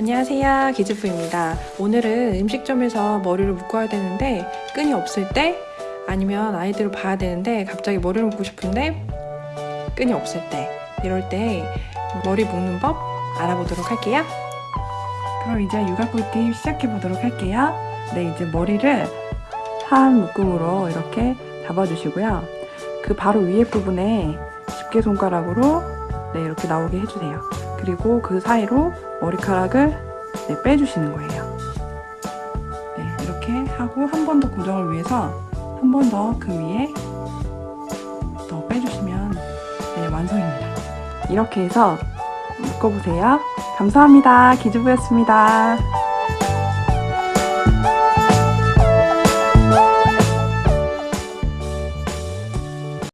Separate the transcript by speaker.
Speaker 1: 안녕하세요 기즈프입니다. 오늘은 음식점에서 머리를 묶어야 되는데 끈이 없을 때 아니면 아이들을 봐야 되는데 갑자기 머리를 묶고 싶은데 끈이 없을 때. 이럴 때 머리 묶는 법 알아보도록 할게요. 그럼 이제 육아 꿀팁 시작해 보도록 할게요. 네 이제 머리를 한 묶음으로 이렇게 잡아주시고요. 그 바로 위에 부분에 집게손가락으로 네 이렇게 나오게 해주세요 그리고 그 사이로 머리카락을 네, 빼주시는 거예요. 네, 이렇게 하고 한 번 더 고정을 위해서 한 번 더 그 위에 더 빼주시면 네, 완성입니다. 이렇게 해서 묶어보세요. 감사합니다. 기즈부였습니다.